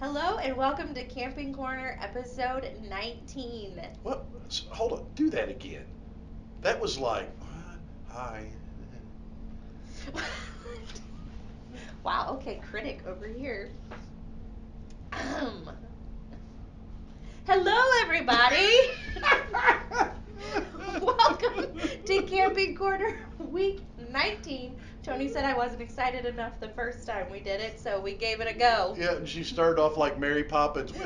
Hello and welcome to Camping Corner episode 19. What? Hold on. Do that again. That was like, hi. wow, okay, critic over here. Um, hello, everybody. welcome to Camping Corner week 19. Tony said I wasn't excited enough the first time we did it, so we gave it a go. Yeah, and she started off like Mary Poppins.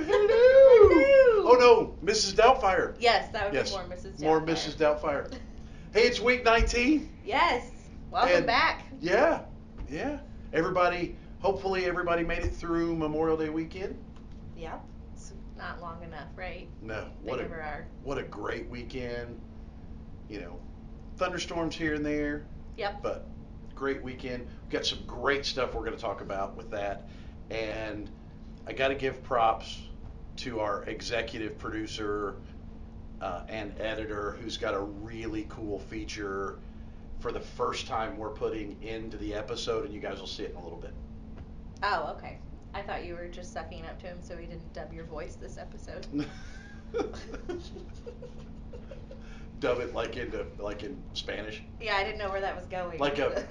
Oh no, Mrs. Doubtfire. Yes, that would Yes, be more Mrs. Doubtfire. More. Mrs. Doubtfire. Hey, it's week 19. Yes, welcome And- back. Yeah, yeah. Everybody, hopefully everybody made it through Memorial Day weekend. Yep, it's not long enough, right? No, They what a are. what a great weekend. You know, thunderstorms here and there, Yep. but great weekend. We've got some great stuff we're going to talk about with that. And I got to give props to our executive producer uh, and editor who's got a really cool feature for the first time we're putting into the episode, and you guys will see it in a little bit. Oh, okay. I thought you were just sucking up to him so he didn't dub your voice this episode. Dub it like into like in Spanish. yeah, I didn't know where that was going. Like a-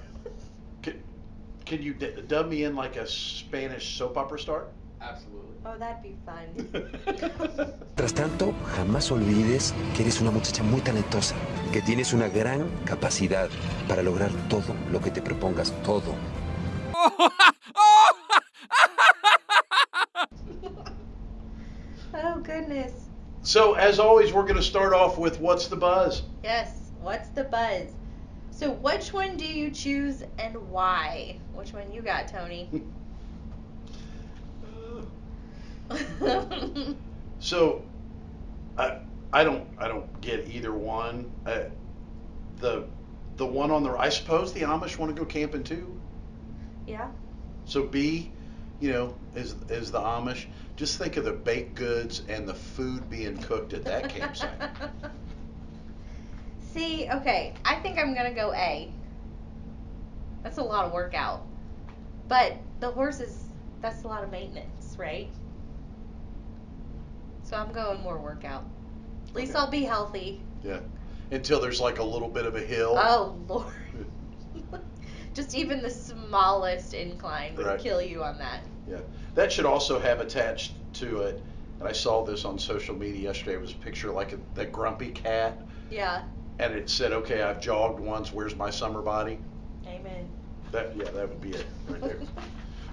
can you d- dub me in like a Spanish soap opera star? Absolutely. oh, that'd be fun. Tras tanto, jamás olvides que eres una muchacha muy talentosa, que tienes una gran capacidad para lograr todo lo que te propongas, todo. oh goodness. so as always, we're going to start off with what's the buzz. Yes. What's the buzz? So, which one do you choose and why? Which one you got, Tony? So, I I don't I don't get either one. Uh, the the one on the I suppose the Amish want to go camping too. yeah. So B, you know, is is the Amish. Just think of the baked goods and the food being cooked at that campsite. See, okay, I think I'm gonna go A. That's a lot of workout. But the horses, that's a lot of maintenance, right? So I'm going more workout. At least Okay. I'll be healthy. Yeah. Until there's like a little bit of a hill. Oh, Lord. Just even the smallest incline would Right. kill you on that. Yeah. That should also have attached to it. And I saw this on social media yesterday. It was a picture like a, that grumpy cat, Yeah. And it said, "Okay, I've jogged once. Where's my summer body?" Amen. That yeah, that would be it right there.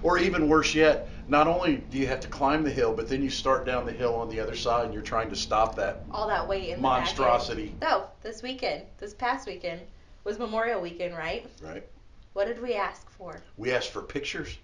or even worse yet, not only do you have to climb the hill, but then you start down the hill on the other side, and you're trying to stop that. All that weight in the back end. Monstrosity. So, this weekend, this past weekend, was Memorial Weekend, right? Right. What did we ask for? We asked for pictures.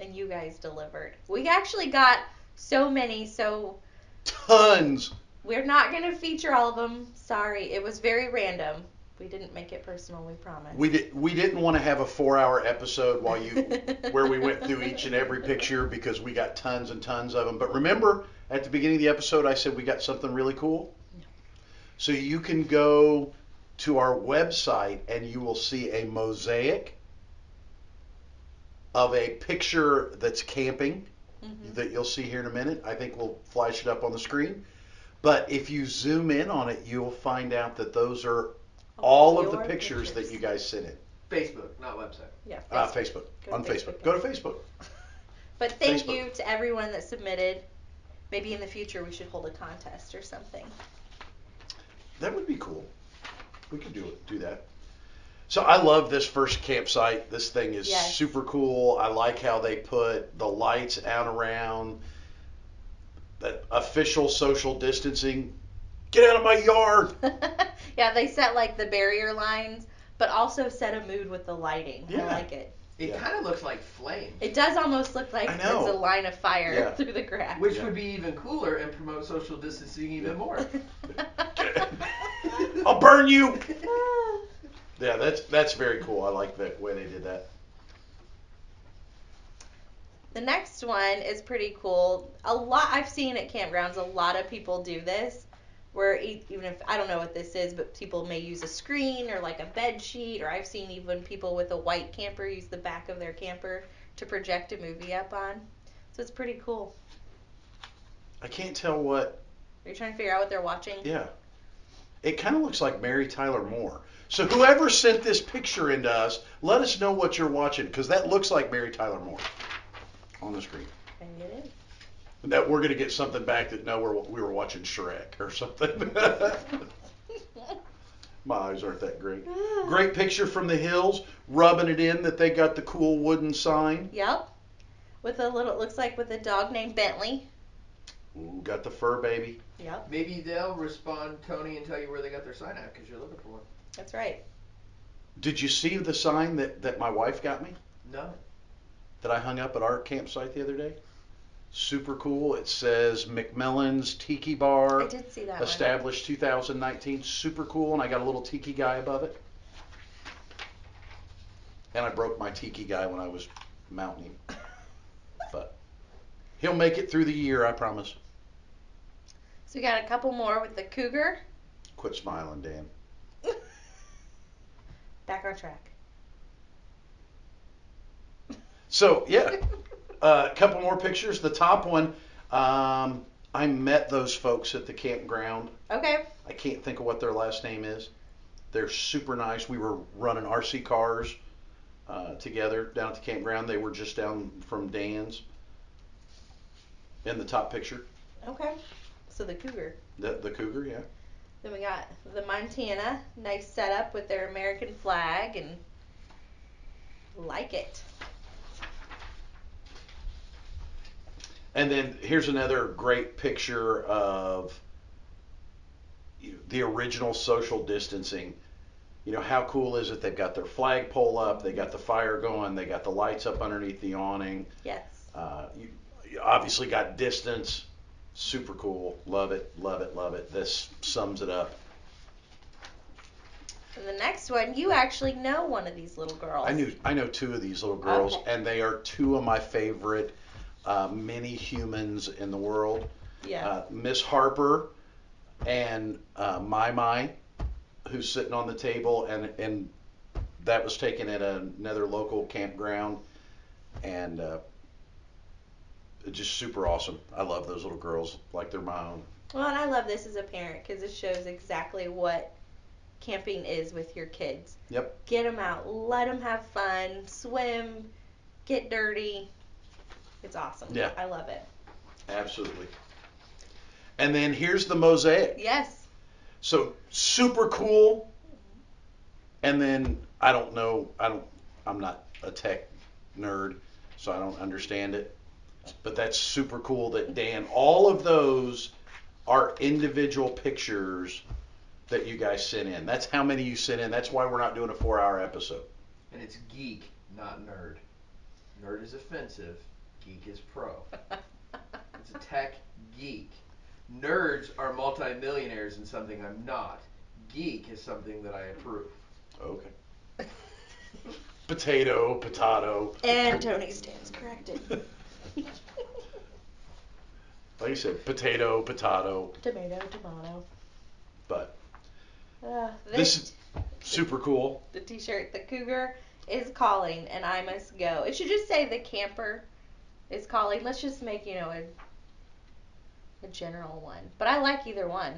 and you guys delivered. We actually got so many, so Tons. We're not going to feature all of them. Sorry, it was very random. We didn't make it personal, we promise. We did. We didn't want to have a four-hour episode while you, where we went through each and every picture because we got tons and tons of them. But remember, at the beginning of the episode, I said we got something really cool. So you can go to our website and you will see a mosaic of a picture that's camping Mhm. that you'll see here in a minute. I think we'll flash it up on the screen. But if you zoom in on it, you'll find out that those are all of the Your pictures, that you guys sent in. Facebook, not website. Yeah, Uh, Facebook. Facebook. Go to on Facebook. Facebook, Go to Facebook. But thank Facebook. you to everyone that submitted. Maybe in the future we should hold a contest or something. That would be cool. We could do it. Do that. So I love this first campsite. This thing is Yes. super cool. I like how they put the lights out around. That official social distancing. Get out of my yard. yeah, they set like the barrier lines, but also set a mood with the lighting. I like it. It Yeah. kind of looks like flame, It does almost look like I there's a line of fire Yeah. through the grass. which Yeah. would be even cooler and promote social distancing even more. I'll burn you. Yeah, that's that's very cool. I like the way they did that. The next one is pretty cool. A lot I've seen at campgrounds. A lot of people do this, where even if I don't know what this is, but people may use a screen or like a bed sheet, or I've seen even people with a white camper use the back of their camper to project a movie up on. So it's pretty cool. I can't tell what. Are you trying to figure out what they're watching? Yeah. It kind of looks like Mary Tyler Moore. So whoever sent this picture into us, let us know what you're watching because that looks like Mary Tyler Moore on the screen. Maybe it is. That we're gonna get something back that no, we're, we were watching Shrek or something. My eyes aren't that great. Ah. Great picture from the hills, rubbing it in that they got the cool wooden sign. Yep. With a little, it looks like with a dog named Bentley. Ooh, got the fur baby. Yep, Maybe they'll respond, Tony, and tell you where they got their sign at because you're looking for one. that's right. Did you see the sign that, that my wife got me? No. That I hung up at our campsite the other day. Super cool. It says McMillan's Tiki Bar. I did see that one. established 2019. Super cool, and I got a little tiki guy above it. And I broke my tiki guy when I was mounting him, but he'll make it through the year, I promise. So we got a couple more with the cougar. Quit smiling, Dan. Back on track. So yeah, Uh, a couple more pictures. The top one, um, I met those folks at the campground. Okay. I can't think of what their last name is. They're super nice. We were running RC cars uh, together down at the campground. They were just down from Dan's. In the top picture, Okay. So the cougar. the the cougar, yeah. Then we got the Montana. Nice setup with their American flag and like it. And then here's another great picture of you know, the original social distancing. You know, how cool is it? They've got their flagpole up, they got the fire going, they got the lights up underneath the awning. Yes. Uh, you, you obviously got distance. Super cool. Love it, love it, love it. This sums it up. And the next one, you actually know one of these little girls. I knew I know two of these little girls, Okay. and they are two of my favorite uh, mini humans in the world. Yeah. uh, Miss Harper and uh, My My, who's sitting on the table, and and that was taken at another local campground, and uh, just super awesome. I love those little girls like they're my own. Well, and I love this as a parent because it shows exactly what camping is with your kids. Yep. Get them out, let them have fun, swim, get dirty. It's awesome. Yeah. I love it. Absolutely. And then here's the mosaic. Yes. So super cool. And then I don't know. I don't. I'm not a tech nerd, so I don't understand it. But that's super cool that Dan. All of those are individual pictures that you guys sent in. That's how many you sent in. That's why we're not doing a four-hour episode. And it's geek, not nerd. Nerd is offensive. Geek is pro. It's a tech geek. Nerds are multimillionaires in something I'm not. Geek is something that I approve. Okay. Potato, potato. And Tony stands corrected. Like you said, potato, potato. tomato, tomato. But Uh, this this, is super cool. the t-shirt, the cougar is calling and I must go. It should just say the camper is calling. Let's just make, you know, a a general one. But I like either one.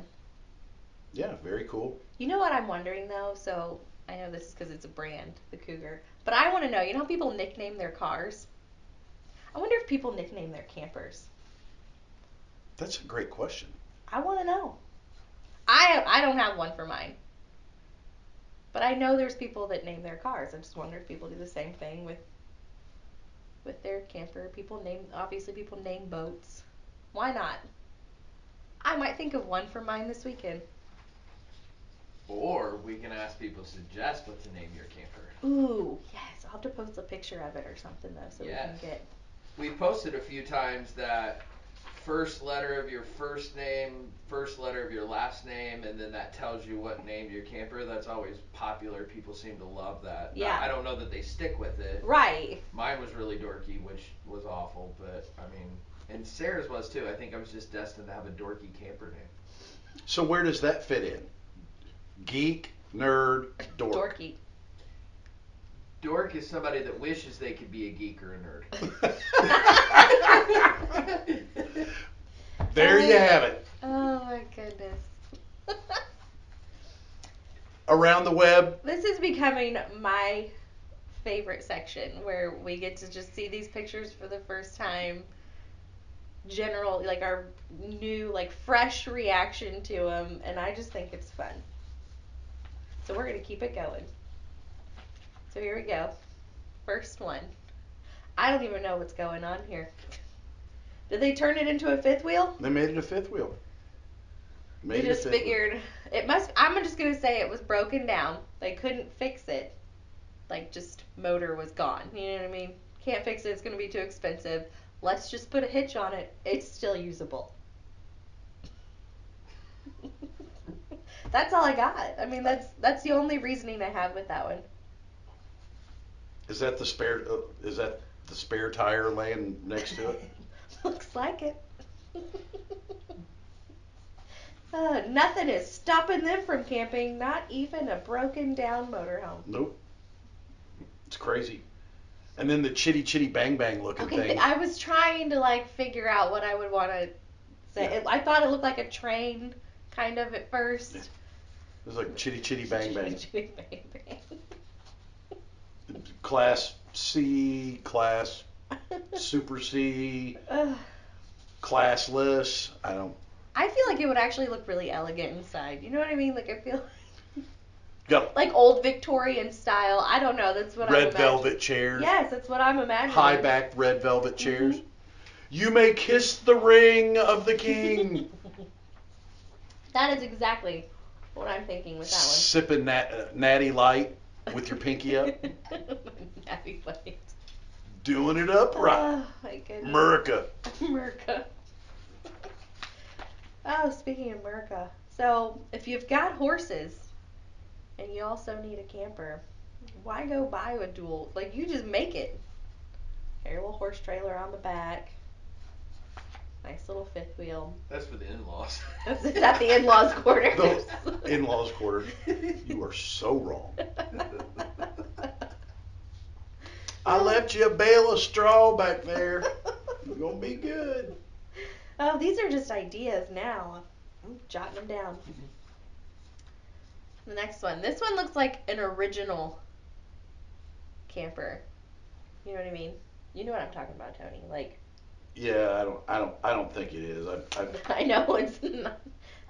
Yeah, very cool. You know what I'm wondering though? So I know this is because it's a brand, the Cougar. But I want to know. You know how people nickname their cars? I wonder if people nickname their campers. That's a great question. I want to know. I I don't have one for mine. But I know there's people that name their cars. I just wonder if people do the same thing with with their camper. People name obviously people name boats. Why not? I might think of one for mine this weekend. Or we can ask people to suggest what to name your camper. Ooh, yes. I'll have to post a picture of it or something though, so Yes. we can get. We've posted a few times that first letter of your first name, first letter of your last name, and then that tells you what name your camper. That's always popular. People seem to love that. Now, Yeah. I don't know that they stick with it. Right. Mine was really dorky, which was awful, but I mean, and Sarah's was too. I think I was just destined to have a dorky camper name. So where does that fit in? Geek, nerd, dork. Dorky. Dork is somebody that wishes they could be a geek or a nerd. There you have it. Oh my goodness. Around the web, this is becoming my favorite section where we get to just see these pictures for the first time. General, like our new, like fresh reaction to them, and I just think it's fun. So we're gonna keep it going. So here we go. First one. I don't even know what's going on here. Did they turn it into a fifth wheel? they made it a fifth wheel. Made They just fifth wheel. figured it must. I'm just gonna say it was broken down. They couldn't fix it. Like just motor was gone. You know what I mean? Can't fix it. It's gonna be too expensive. Let's just put a hitch on it. It's still usable. that's all I got. I mean, that's that's the only reasoning I have with that one. Is that the spare? Uh, is that the spare tire laying next to it? Looks like it. uh, nothing is stopping them from camping. Not even a broken down motorhome. Nope. It's crazy. And then the chitty chitty bang bang looking Okay, thing. I was trying to like figure out what I would want to say. Yeah. It, I thought it looked like a train, kind of at first. Yeah. It was like chitty chitty bang bang. Chitty, chitty, bang bang. Class C, class super C, Ugh. classless. I don't. I feel like it would actually look really elegant inside. You know what I mean? Like I feel Got like old Victorian style. I don't know. That's what I'm red velvet chairs. Yes, that's what I'm imagining. High back red velvet chairs. Mhm. You may kiss the ring of the king. That is exactly what I'm thinking with that one. Sipping nat- uh, natty light with your pinky up. Natty Light. Doing it upright. Oh my goodness. America. America. Oh, speaking of America, so if you've got horses and you also need a camper, why go buy a dual? Like you just make it. Got your little horse trailer on the back. Nice little fifth wheel. That's for the in-laws. That's at the in-laws' quarters. The in-laws' quarters. You are so wrong. I left you a bale of straw back there. You're gonna be good. Oh, these are just ideas now. I'm jotting them down. The next one. This one looks like an original camper. You know what I mean? You know what I'm talking about, Tony. Like, Yeah, I don't, I don't, I don't think it is. I, I, I know it's not.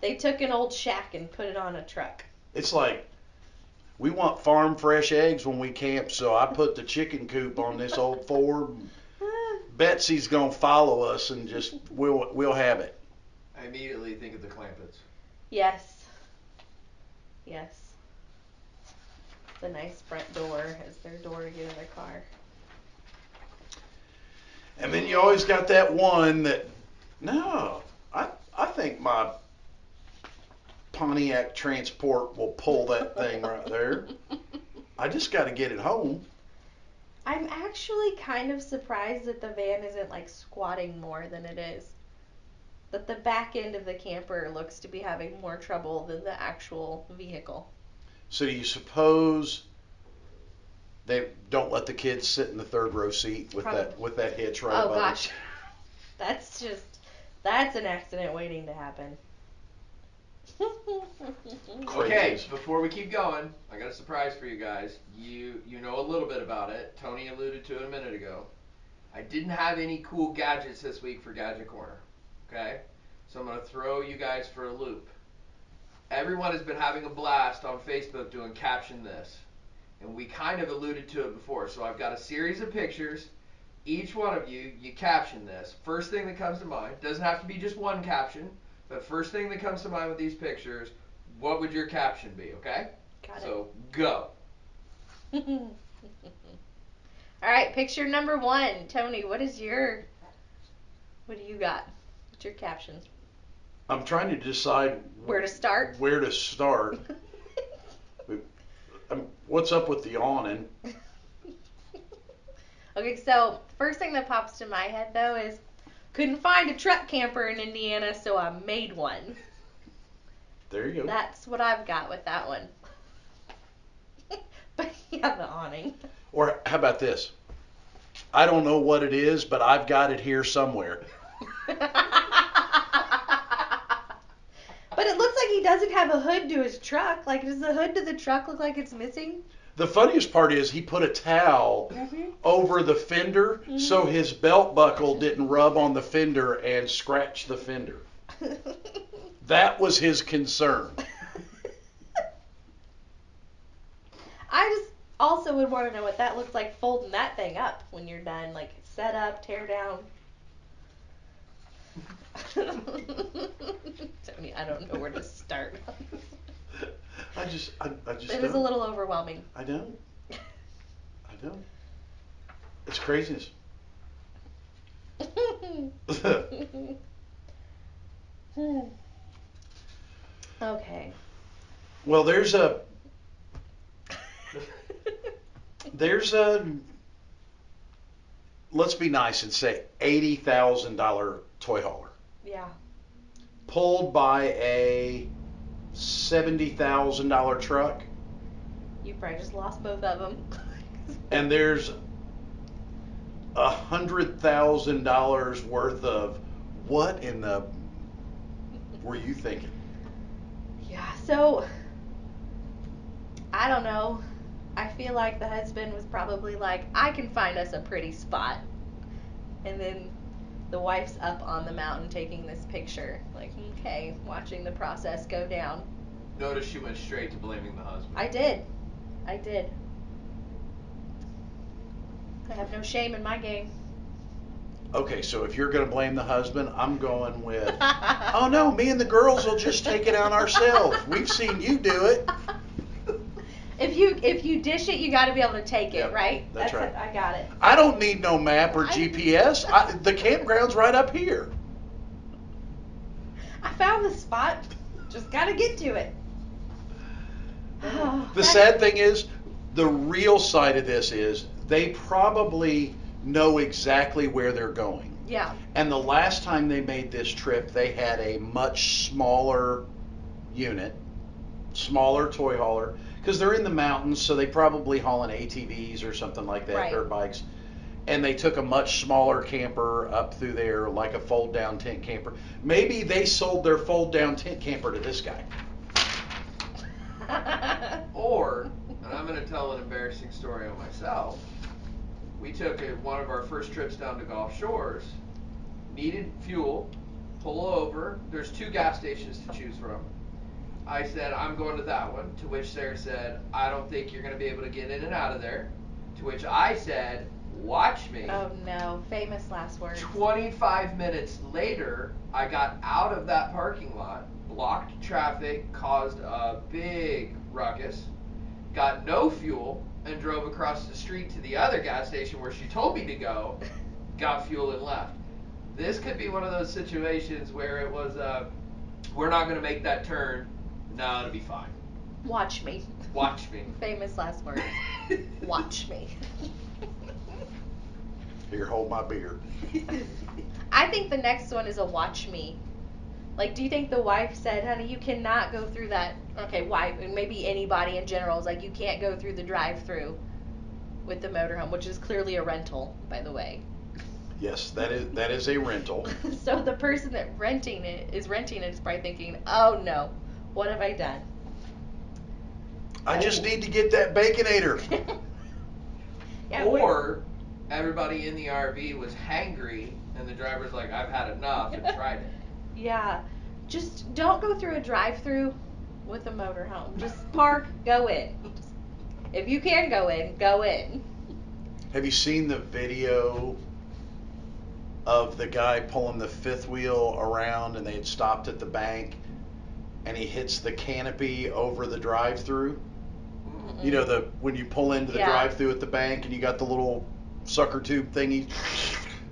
They took an old shack and put it on a truck. it's like we want farm fresh eggs when we camp, so I put the chicken coop on this old Ford. Betsy's gonna follow us and just we'll we'll have it. I immediately think of the Clampetts. yes. Yes. The nice front door is their door to get in their car. And then you always got that one that no, I I think my Pontiac Trans Sport will pull that thing right there. I just got to get it home. I'm actually kind of surprised that the van isn't like squatting more than it is. That the back end of the camper looks to be having more trouble than the actual vehicle. So do you suppose they don't let the kids sit in the third row seat with that with that hitch right oh above gosh. That's just that's an accident waiting to happen. Okay, before we keep going, I got a surprise for you guys. You you know a little bit about it. Tony alluded to it a minute ago. I didn't have any cool gadgets this week for Gadget Corner. Okay? So I'm gonna throw you guys for a loop. Everyone has been having a blast on Facebook doing caption this. And we kind of alluded to it before. So I've got a series of pictures. Each one of you, you caption this. First thing that comes to mind. Doesn't have to be just one caption. But first thing that comes to mind with these pictures, what would your caption be, okay? Got it. So go. All right, picture number one. Tony, what is your what do you got? What's your captions? I'm trying to decide Where to start? Where to start? Um, what's up with the awning? Okay, so first thing that pops to my head though is couldn't find a truck camper in Indiana, so I made one. There you go. That's what I've got with that one. but yeah, the awning. Or how about this? I don't know what it is, but I've got it here somewhere. but it looks like he doesn't have a hood to his truck. Like, does the hood to the truck look like it's missing? The funniest part is he put a towel Mhm. over the fender so his belt buckle didn't rub on the fender and scratch the fender. That was his concern. I just also would want to know what that looks like folding that thing up when you're done, like set up, tear down. I mean, I don't know where to start. I just, I, I just. It was a little overwhelming. I don't. I don't. It's craziness. okay. well, there's a, there's a. Let's be nice and say eighty thousand dollar toy hauler Yeah. pulled by a seventy thousand dollar truck, You probably just lost both of them. and there's a hundred thousand dollars worth of what in the were you thinking? Yeah, so I don't know. I feel like the husband was probably like, I can find us a pretty spot. And then the wife's up on the mountain taking this picture. Like, okay, watching the process go down. Notice she went straight to blaming the husband. I did. I did. I have no shame in my game. Okay, so if you're gonna blame the husband, I'm going with Oh no, me and the girls will just take it out ourselves. We've seen you do it. If you if you dish it, you got to be able to take it, Yep, right? that's right. it. I got it. I don't need no map or I- GPS. I, the campground's right up here. I found the spot. Just got to get to it. The sad thing is, the real side of this is they probably know exactly where they're going. Yeah. And the last time they made this trip, they had a much smaller unit, smaller toy hauler, because they're in the mountains, so they probably haul hauling ATVs or something like that, Right. dirt bikes. And they took a much smaller camper up through there, like a fold down tent camper. Maybe they sold their fold down tent camper to this guy. Or, and I'm going to tell an embarrassing story on myself. We took a, one of our first trips down to Gulf Shores, needed fuel, pull over. There's two gas stations to choose from. I said, I'm going to that one. To which Sarah said, I don't think you're going to be able to get in and out of there. To which I said, Watch me. oh no, famous last words. 25 minutes later, I got out of that parking lot, blocked traffic, caused a big ruckus, got no fuel, and drove across the street to the other gas station where she told me to go, got fuel, and left. This could be one of those situations where it was, uh, we're not going to make that turn. No, it'll be fine. Watch me. Watch me. Famous last words. Watch me. Here, hold my beer. I think the next one is a watch me. Like, do you think the wife said, honey, you cannot go through that? Okay, wife, and maybe anybody in general is like, you can't go through the drive through with the motorhome, which is clearly a rental, by the way. Yes, that is that is a rental. so the person that renting it is renting it is probably thinking, oh no, what have I done? I just need to get that baconator. Yeah, we're- or everybody in the RV was hangry, and the driver's like, I've had enough, and tried it. Yeah. Just don't go through a drive through with a motorhome. Just park, go in. Just- if you can go in, go in. Have you seen the video of the guy pulling the fifth wheel around and they had stopped at the bank and he hits the canopy over the drive through? You know the when you pull into the Yeah. drive through at the bank and you got the little sucker tube thingy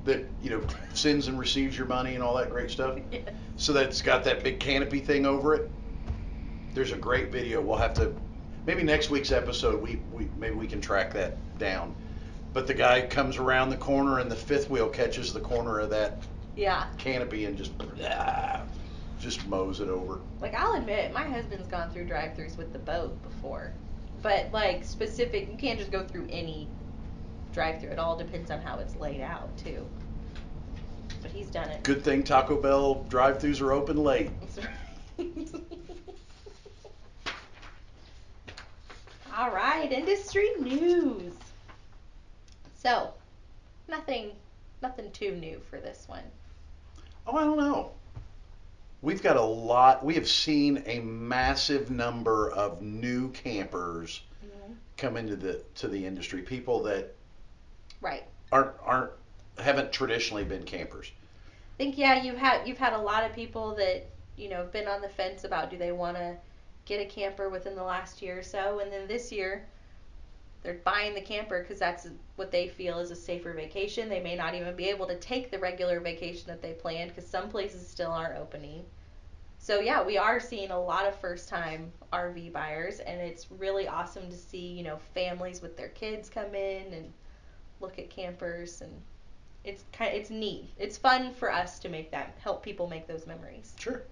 that, you know, sends and receives your money and all that great stuff. Yes. So that's got that big canopy thing over it. There's a great video. We'll have to maybe next week's episode we, we maybe we can track that down. But the guy comes around the corner and the fifth wheel catches the corner of that Yeah. canopy and just ah, just mows it over. Like I'll admit, my husband's gone through drive-throughs with the boat before, but like specific, you can't just go through any drive-through. It all depends on how it's laid out too. But he's done it. Good thing Taco Bell drive-throughs are open late. all right, industry news. So, nothing, nothing too new for this one. Oh, I don't know. We've got a lot. We have seen a massive number of new campers mm-hmm. come into the to the industry. People that Right. aren't aren't haven't traditionally been campers. I think yeah, you've had you've had a lot of people that you know have been on the fence about do they want to get a camper within the last year or so, and then this year they're buying the camper because that's what they feel is a safer vacation. They may not even be able to take the regular vacation that they planned because some places still aren't opening. So yeah, we are seeing a lot of first time RV buyers and it's really awesome to see, you know, families with their kids come in and look at campers and it's kind of, it's neat. It's fun for us to make that help people make those memories. Sure.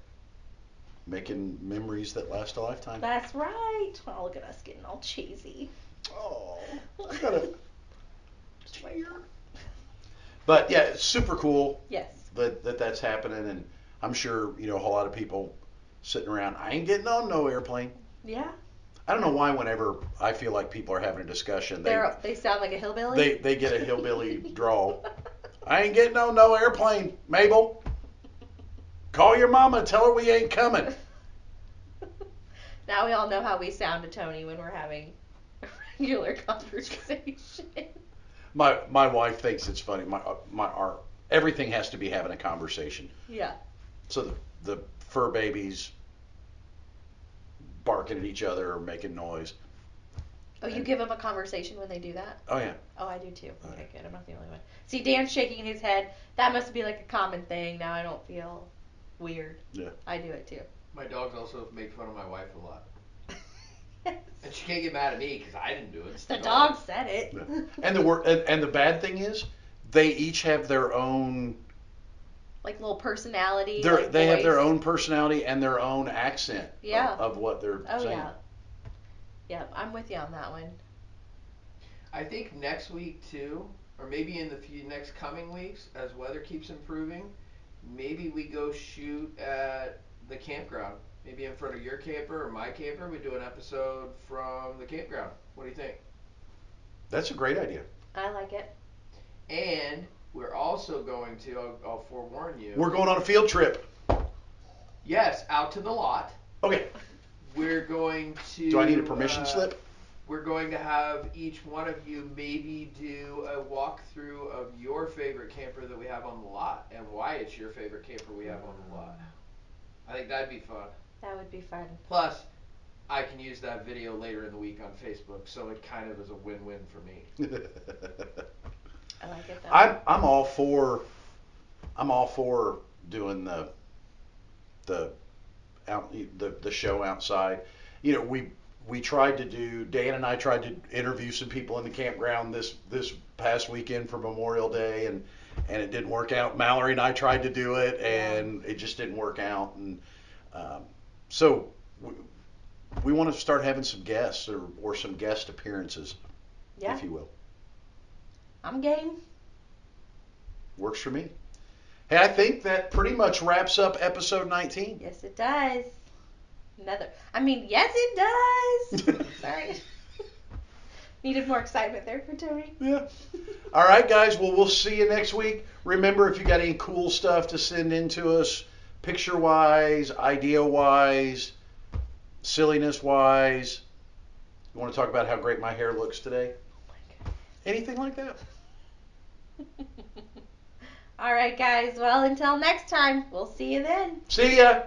Making memories that last a lifetime. That's right. Well, look at us getting all cheesy. Oh, I got a tear. But yeah, it's super cool Yes. that, that that's happening, and I'm sure you know a whole lot of people sitting around. I ain't getting on no airplane. Yeah. I don't know why. Whenever I feel like people are having a discussion, they They're they sound like a hillbilly. they they get a hillbilly drawl. I ain't getting on no airplane, Mabel. Call your mama, tell her we ain't coming. now we all know how we sound to Tony when we're having regular conversation. My my wife thinks it's funny. My uh, my our everything has to be having a conversation. yeah. So the, the fur babies barking at each other or making noise. Oh, you give them a conversation when they do that? Oh yeah. Oh, I do too. Oh, Okay, yeah. good. I'm not the only one. See, Dan's shaking his head. That must be like a common thing. Now I don't feel weird. Yeah. I do it too. My dogs also make fun of my wife a lot. And she can't get mad at me because I didn't do it. It's the dog said it. And the wor- and, and the bad thing is, they each have their own. like little personality. Their, like they have their voice. own personality and their own accent. of- Yeah. Of, what they're Oh saying. yeah. Yeah, I'm with you on that one. I think next week too, or maybe in the few next coming weeks, as weather keeps improving, maybe we go shoot at the campground. Maybe in front of your camper or my camper, we do an episode from the campground. What do you think? That's a great idea. I like it. And we're also going to, I'll, I'll forewarn you. We're going on a field trip. Yes, out to the lot. Okay. We're going to. Do I need a permission uh, slip? We're going to have each one of you maybe do a walkthrough of your favorite camper that we have on the lot and why it's your favorite camper we have on the lot. I think that'd be fun. That would be fun. Plus, I can use that video later in the week on Facebook, so it kind of is a win-win for me. I like it though. I'm I'm all for I'm all for doing the the out the the show outside. You know, we we tried to do Dan and I tried to interview some people in the campground this this past weekend for Memorial Day and and it didn't work out. Mallory and I tried to do it and it just didn't work out and um, so we, we want to start having some guests or, or some guest appearances, yeah, if you will. I'm game. Works for me. Hey, I think that pretty much wraps up episode 19. Yes, it does. Another. I mean, yes, it does. Sorry. Needed more excitement there for Tony. Yeah. All right, guys. Well, we'll see you next week. Remember, if you got any cool stuff to send in to us, picture wise, idea wise, silliness wise, you want to talk about how great my hair looks today? Oh Anything like that? All right, guys. Well, until next time, we'll see you then. See ya.